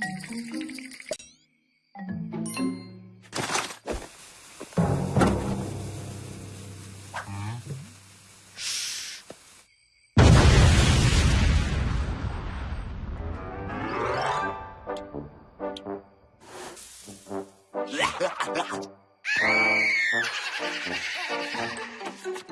Ha ha ha!